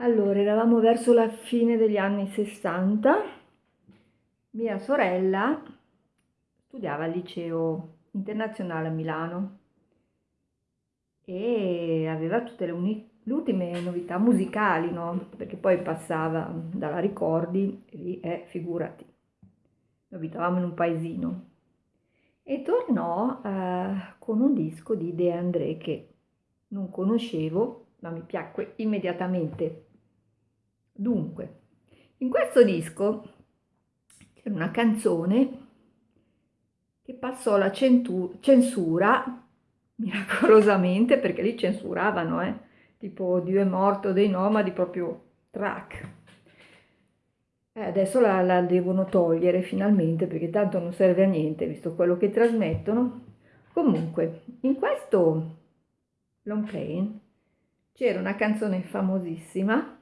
Allora, eravamo verso la fine degli anni 60, mia sorella studiava al liceo internazionale a Milano e aveva tutte le, le ultime novità musicali, no? Perché poi passava dalla Ricordi e lì, eh, figurati, noi abitavamo in un paesino. E tornò eh, con un disco di De André che non conoscevo, ma mi piacque immediatamente Dunque, in questo disco c'è una canzone che passò la censura miracolosamente, perché lì censuravano, eh? tipo Dio è morto dei nomadi, proprio track. Eh, adesso la, la devono togliere finalmente, perché tanto non serve a niente, visto quello che trasmettono. Comunque, in questo long plane c'era una canzone famosissima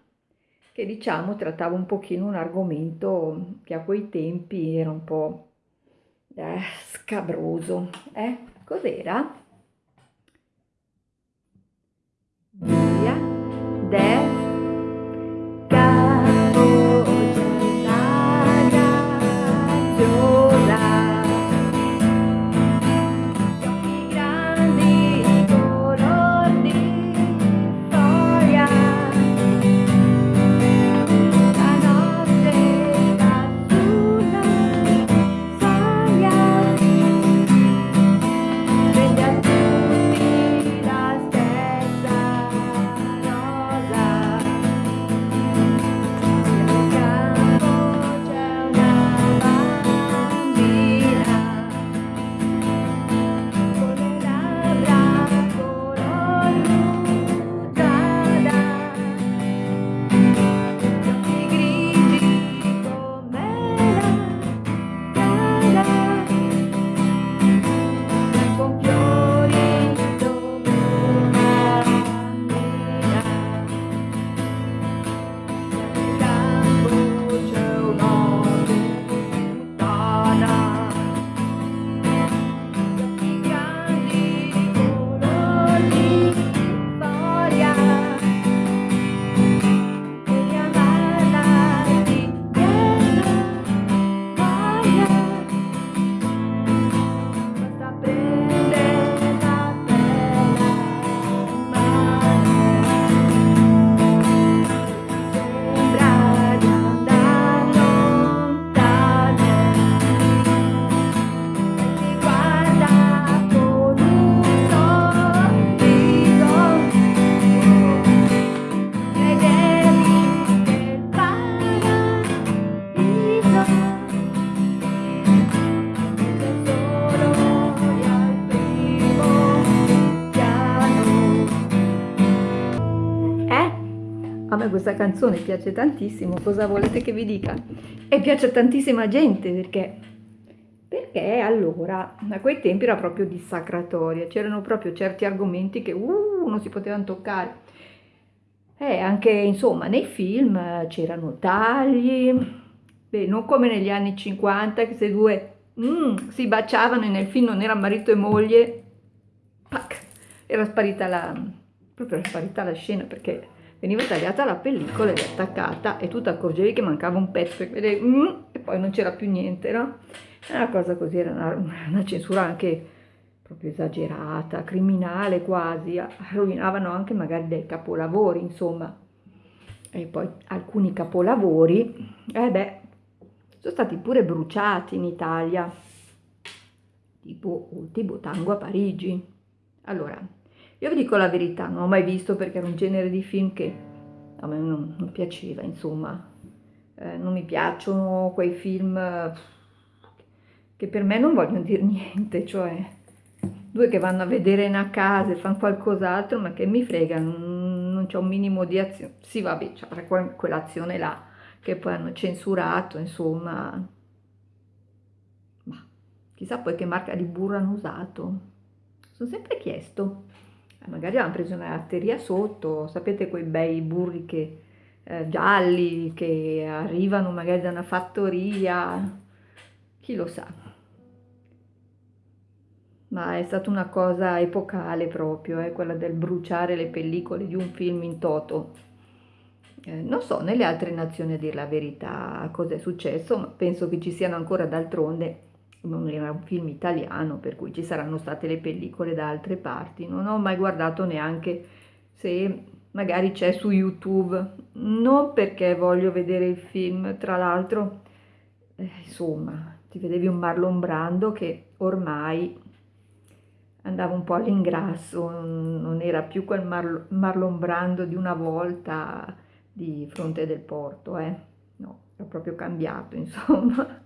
che diciamo trattava un pochino un argomento che a quei tempi era un po' eh, scabroso. Eh? Cos'era? Via, de, me questa canzone piace tantissimo, cosa volete che vi dica? E piace a tantissima gente perché, perché allora a quei tempi era proprio dissacratoria, c'erano proprio certi argomenti che uh, non si potevano toccare. E anche insomma nei film c'erano tagli, beh, non come negli anni 50 che se due mm, si baciavano e nel film non era marito e moglie, pac, era sparita la, proprio era sparita la scena perché veniva tagliata la pellicola ed attaccata e tu ti accorgevi che mancava un pezzo e, vedevi, mm, e poi non c'era più niente, no? Era una cosa così, era una, una censura anche proprio esagerata, criminale quasi, rovinavano anche magari dei capolavori, insomma. E poi alcuni capolavori, eh beh, sono stati pure bruciati in Italia, tipo Ultimo Tango a Parigi. Allora, io vi dico la verità, non ho mai visto perché era un genere di film che a me non, non piaceva, insomma. Eh, non mi piacciono quei film che per me non vogliono dire niente, cioè due che vanno a vedere una casa e fanno qualcos'altro, ma che mi frega, non, non c'è un minimo di azione. Sì, vabbè, c'è quell'azione là che poi hanno censurato, insomma. Ma chissà poi che marca di burro hanno usato. Sono sempre chiesto magari hanno preso una latteria sotto, sapete quei bei burri che, eh, gialli che arrivano magari da una fattoria, chi lo sa. Ma è stata una cosa epocale proprio, eh, quella del bruciare le pellicole di un film in toto. eh, non so nelle altre nazioni a dire la verità cosa è successo, ma penso che ci siano ancora d'altronde, non era un film italiano, per cui ci saranno state le pellicole da altre parti. Non ho mai guardato neanche se magari c'è su YouTube, non perché voglio vedere il film, tra l'altro, eh, insomma, ti vedevi un Marlon Brando che ormai andava un po' all'ingrasso, non era più quel Marlon Brando di una volta di fronte del porto, eh? no, era proprio cambiato, insomma.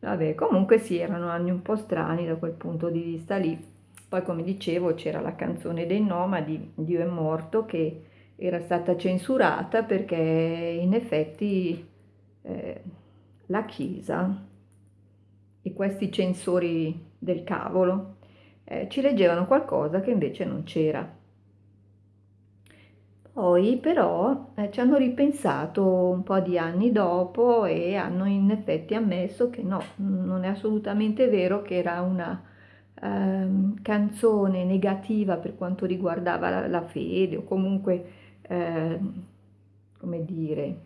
Vabbè, comunque sì, erano anni un po' strani da quel punto di vista lì. Poi, come dicevo, c'era la canzone dei Nomadi, Dio è morto, che era stata censurata perché in effetti eh, la Chiesa e questi censori del cavolo eh, ci leggevano qualcosa che invece non c'era. Poi però eh, ci hanno ripensato un po' di anni dopo e hanno in effetti ammesso che no, non è assolutamente vero che era una ehm, canzone negativa per quanto riguardava la, la fede o comunque, eh, come dire,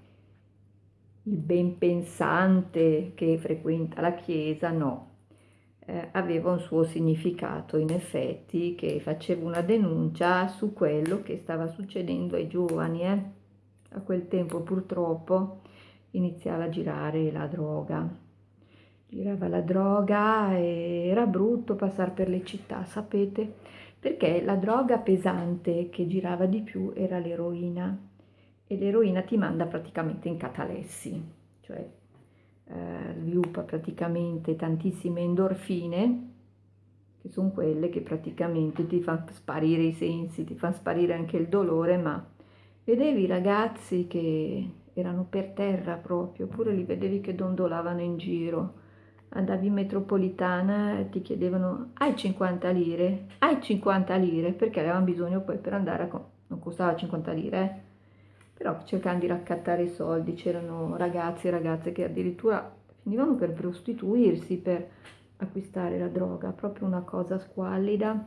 il ben pensante che frequenta la Chiesa, no, eh, aveva un suo significato in effetti che faceva una denuncia su quello che stava succedendo ai giovani eh. a quel tempo purtroppo iniziava a girare la droga. Girava la droga e era brutto passare per le città sapete? Perché la droga pesante che girava di più era l'eroina. E l'eroina ti manda praticamente in catalessi cioè eh, sviluppa praticamente tantissime endorfine, che sono quelle che praticamente ti fanno sparire i sensi, ti fanno sparire anche il dolore, ma vedevi i ragazzi che erano per terra proprio, oppure li vedevi che dondolavano in giro. Andavi in metropolitana e ti chiedevano hai 50 lire? Hai 50 lire? Perché avevano bisogno poi per andare a... non costava 50 lire, eh? Però cercando di raccattare i soldi, c'erano ragazzi e ragazze che addirittura finivano per prostituirsi, per acquistare la droga, proprio una cosa squallida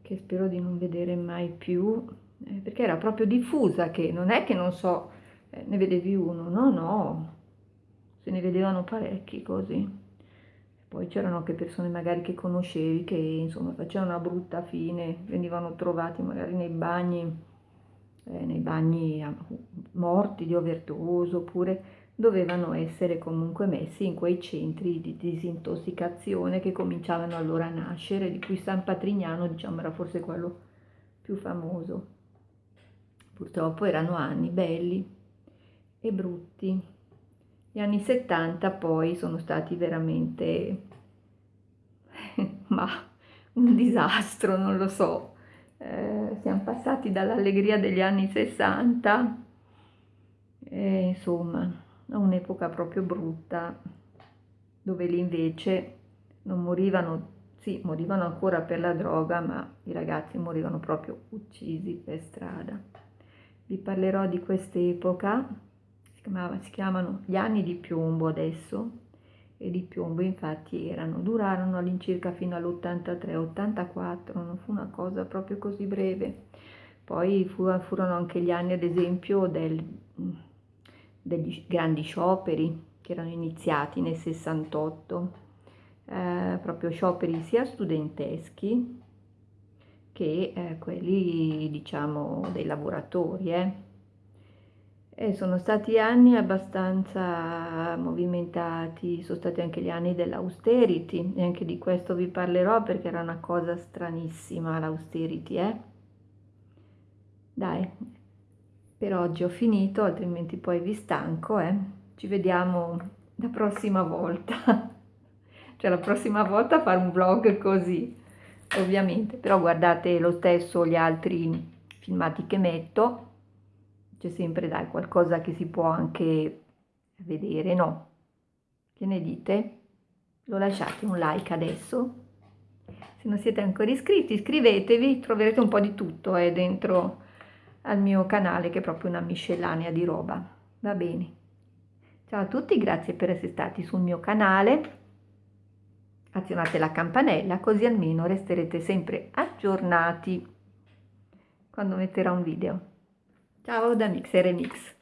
che spero di non vedere mai più, eh, perché era proprio diffusa, che non è che non so, eh, ne vedevi uno, no, no, se ne vedevano parecchi così. Poi c'erano anche persone magari che conoscevi che insomma facevano una brutta fine, venivano trovati magari nei bagni eh, nei bagni morti di overdose oppure dovevano essere comunque messi in quei centri di disintossicazione che cominciavano allora a nascere, di cui San Patrignano diciamo era forse quello più famoso. Purtroppo erano anni belli e brutti. Gli anni 70 poi sono stati veramente, ma un disastro, non lo so, eh, siamo passati dall'allegria degli anni 60 e insomma a un'epoca proprio brutta dove lì invece non morivano, sì, morivano ancora per la droga, ma i ragazzi morivano proprio uccisi per strada. Vi parlerò di quest'epoca, si, si chiamano gli anni di piombo adesso, e di piombo infatti erano, durarono all'incirca fino all'83-84, non fu una cosa proprio così breve. Poi furono anche gli anni ad esempio del, degli grandi scioperi che erano iniziati nel 68, eh, proprio scioperi sia studenteschi che eh, quelli diciamo dei lavoratori. Eh e sono stati anni abbastanza movimentati, sono stati anche gli anni dell'austerity e anche di questo vi parlerò perché era una cosa stranissima l'austerity, eh? Dai, per oggi ho finito, altrimenti poi vi stanco, eh? Ci vediamo la prossima volta. cioè la prossima volta fare un vlog così, ovviamente. Però guardate lo stesso gli altri filmati che metto c'è sempre dai qualcosa che si può anche vedere, no? Che ne dite? Lo lasciate un like adesso? Se non siete ancora iscritti iscrivetevi, troverete un po' di tutto eh, dentro al mio canale che è proprio una miscellanea di roba, va bene? Ciao a tutti, grazie per essere stati sul mio canale, azionate la campanella così almeno resterete sempre aggiornati quando metterò un video. Ciao da Mix e Remix.